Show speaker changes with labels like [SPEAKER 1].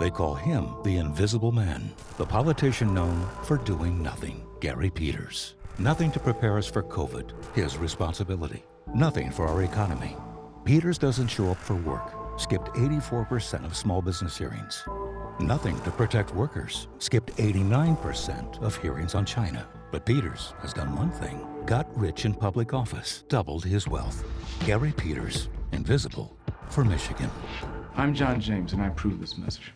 [SPEAKER 1] They call him the Invisible Man, the politician known for doing nothing. Gary Peters. Nothing to prepare us for COVID, his responsibility. Nothing for our economy. Peters doesn't show up for work, skipped 84% of small business hearings. Nothing to protect workers, skipped 89% of hearings on China. But Peters has done one thing got rich in public office, doubled his wealth. Gary Peters, invisible for Michigan.
[SPEAKER 2] I'm John James, and I approve this message.